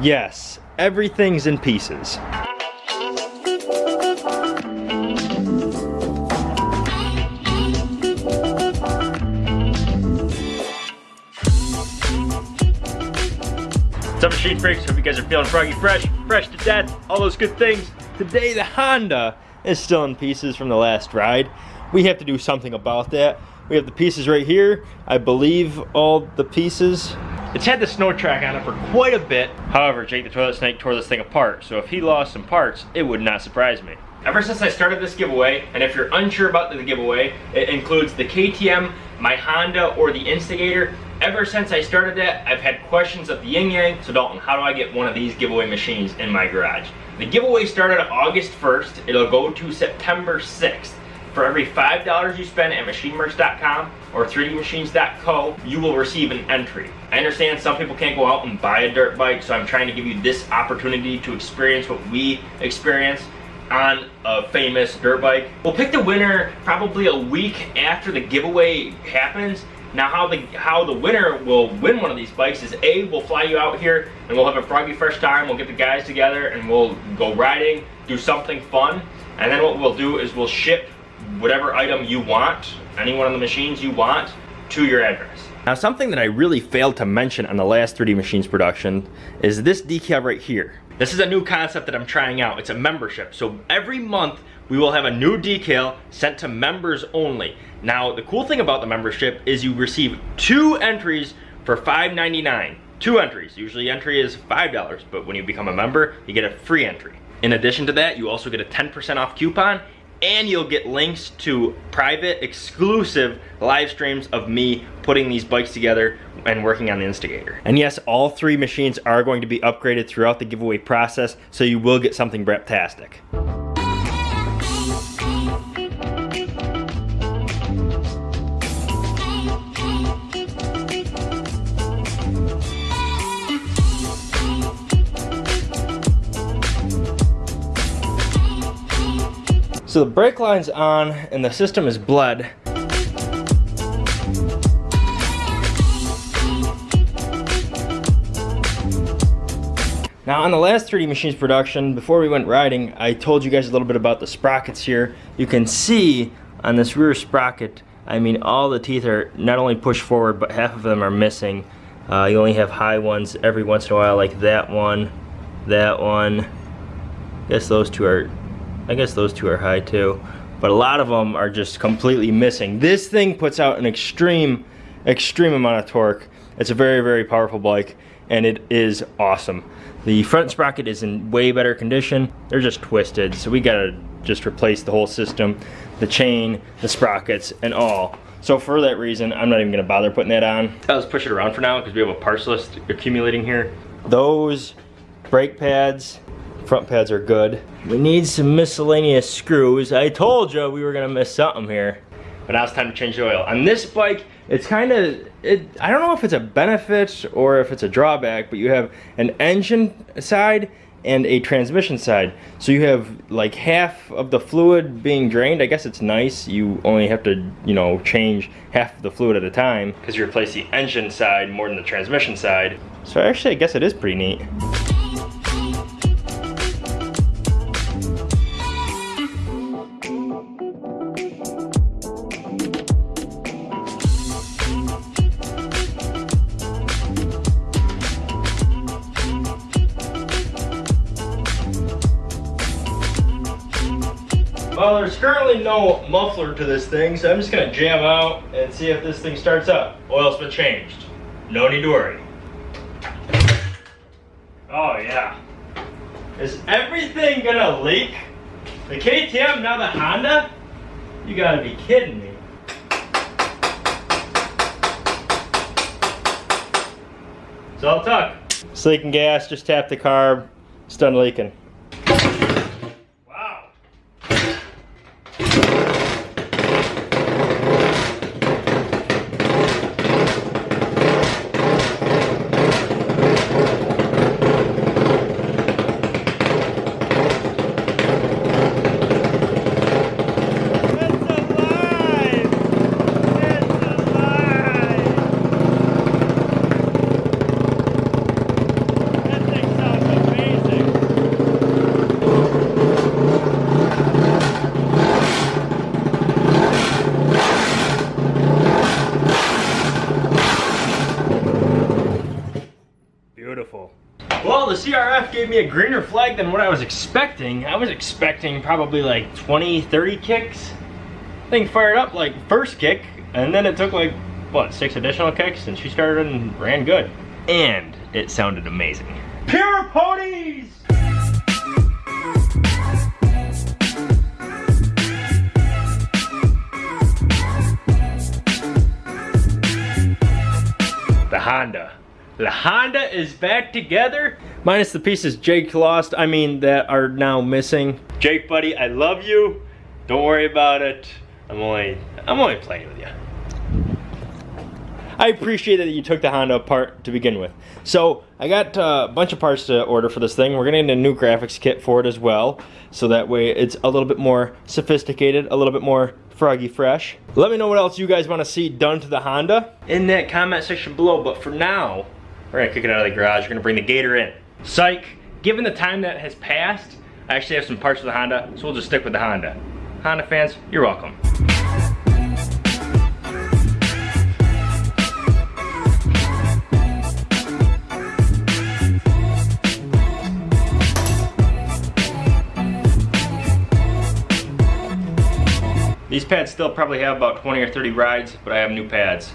Yes, everything's in pieces. What's up machine freaks? Hope you guys are feeling froggy fresh, fresh to death, all those good things. Today the Honda is still in pieces from the last ride. We have to do something about that. We have the pieces right here. I believe all the pieces. It's had the snow track on it for quite a bit. However, Jake the Toilet Snake tore this thing apart, so if he lost some parts, it would not surprise me. Ever since I started this giveaway, and if you're unsure about the giveaway, it includes the KTM, my Honda, or the Instigator. Ever since I started that, I've had questions of the Yin Yang. So Dalton, how do I get one of these giveaway machines in my garage? The giveaway started August 1st. It'll go to September 6th. For every $5 you spend at machinemerch.com or 3dmachines.co, you will receive an entry. I understand some people can't go out and buy a dirt bike, so I'm trying to give you this opportunity to experience what we experience on a famous dirt bike. We'll pick the winner probably a week after the giveaway happens. Now how the how the winner will win one of these bikes is A, we'll fly you out here and we'll have a froggy fresh time. We'll get the guys together and we'll go riding, do something fun. And then what we'll do is we'll ship whatever item you want, any one of the machines you want, to your address. Now something that I really failed to mention on the last 3D Machines production is this decal right here. This is a new concept that I'm trying out. It's a membership. So every month we will have a new decal sent to members only. Now the cool thing about the membership is you receive two entries for $5.99. Two entries. Usually entry is $5, but when you become a member, you get a free entry. In addition to that, you also get a 10% off coupon and you'll get links to private exclusive live streams of me putting these bikes together and working on the Instigator. And yes, all three machines are going to be upgraded throughout the giveaway process, so you will get something breptastic. So the brake line's on and the system is bled. Now on the last 3D Machines production, before we went riding, I told you guys a little bit about the sprockets here. You can see on this rear sprocket, I mean all the teeth are not only pushed forward, but half of them are missing. Uh, you only have high ones every once in a while, like that one, that one. I guess those two are I guess those two are high too. But a lot of them are just completely missing. This thing puts out an extreme, extreme amount of torque. It's a very, very powerful bike and it is awesome. The front sprocket is in way better condition. They're just twisted, so we gotta just replace the whole system, the chain, the sprockets, and all. So for that reason, I'm not even gonna bother putting that on. I'll just push it around for now because we have a parts list accumulating here. Those brake pads, front pads are good. We need some miscellaneous screws. I told you we were gonna miss something here. But now it's time to change the oil. On this bike, it's kind of, it, I don't know if it's a benefit or if it's a drawback, but you have an engine side and a transmission side. So you have like half of the fluid being drained. I guess it's nice. You only have to, you know, change half of the fluid at a time because you replace the engine side more than the transmission side. So actually, I guess it is pretty neat. Well, there's currently no muffler to this thing, so I'm just gonna jam out and see if this thing starts up. Oil's been changed. No need to worry. Oh yeah. Is everything gonna leak? The KTM, now the Honda? You gotta be kidding me. It's all tuck. It's leaking gas, just tap the carb, it's done leaking. A greener flag than what I was expecting. I was expecting probably like 20, 30 kicks. Thing fired up like first kick, and then it took like, what, six additional kicks, and she started and ran good. And it sounded amazing. Pure ponies! The Honda. The Honda is back together, minus the pieces Jake lost, I mean, that are now missing. Jake, buddy, I love you. Don't worry about it. I'm only, I'm only playing with you. I appreciate that you took the Honda apart to begin with. So I got a bunch of parts to order for this thing. We're gonna get a new graphics kit for it as well. So that way it's a little bit more sophisticated, a little bit more froggy fresh. Let me know what else you guys wanna see done to the Honda in that comment section below. But for now, we're gonna kick it out of the garage. We're gonna bring the Gator in. Psych, given the time that has passed, I actually have some parts for the Honda, so we'll just stick with the Honda. Honda fans, you're welcome. These pads still probably have about 20 or 30 rides, but I have new pads.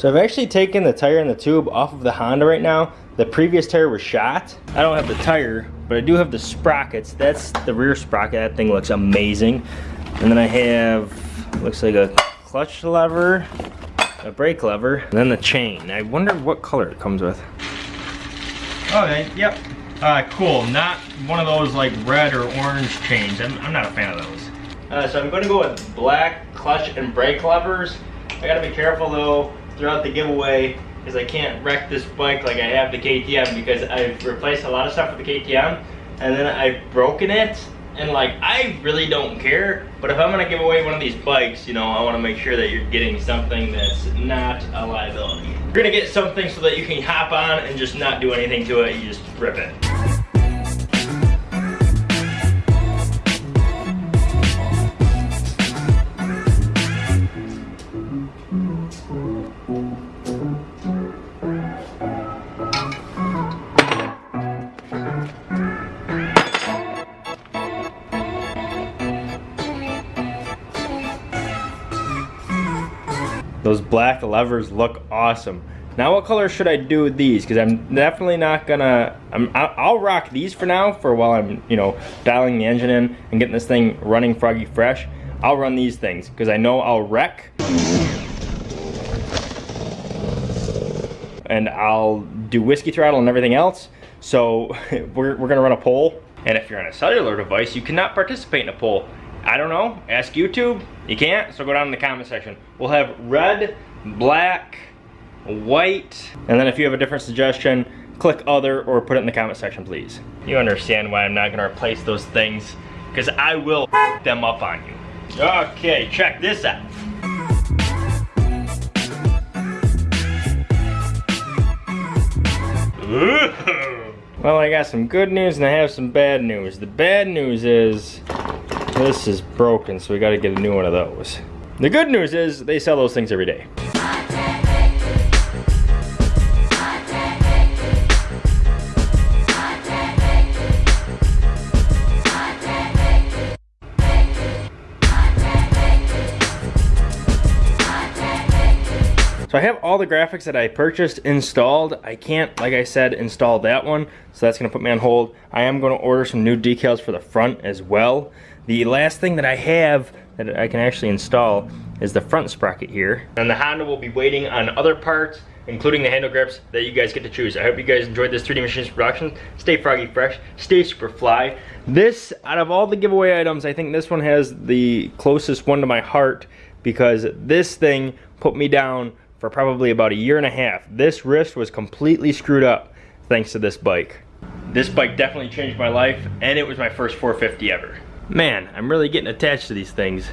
So I've actually taken the tire and the tube off of the Honda right now. The previous tire was shot. I don't have the tire, but I do have the sprockets. That's the rear sprocket. That thing looks amazing. And then I have, looks like a clutch lever, a brake lever, and then the chain. I wonder what color it comes with. Okay, yep. Uh, cool, not one of those like red or orange chains. I'm, I'm not a fan of those. Uh, so I'm gonna go with black clutch and brake levers. I gotta be careful though throughout the giveaway because I can't wreck this bike like I have the KTM because I've replaced a lot of stuff with the KTM and then I've broken it and like I really don't care but if I'm gonna give away one of these bikes you know I want to make sure that you're getting something that's not a liability. You're gonna get something so that you can hop on and just not do anything to it you just rip it Those black levers look awesome. Now what color should I do with these? Because I'm definitely not gonna, I'm, I'll rock these for now for while I'm, you know, dialing the engine in and getting this thing running froggy fresh. I'll run these things because I know I'll wreck. And I'll do whiskey throttle and everything else. So we're, we're gonna run a poll. And if you're on a cellular device, you cannot participate in a poll. I don't know, ask YouTube. You can't, so go down in the comment section. We'll have red, black, white, and then if you have a different suggestion, click other or put it in the comment section, please. You understand why I'm not gonna replace those things, because I will them up on you. Okay, check this out. Well, I got some good news and I have some bad news. The bad news is this is broken, so we gotta get a new one of those. The good news is they sell those things every day. So I have all the graphics that I purchased installed. I can't, like I said, install that one, so that's gonna put me on hold. I am gonna order some new decals for the front as well. The last thing that I have that I can actually install is the front sprocket here. And the Honda will be waiting on other parts, including the handle grips that you guys get to choose. I hope you guys enjoyed this 3D Machines production. Stay froggy fresh, stay super fly. This, out of all the giveaway items, I think this one has the closest one to my heart because this thing put me down for probably about a year and a half. This wrist was completely screwed up thanks to this bike. This bike definitely changed my life and it was my first 450 ever. Man, I'm really getting attached to these things.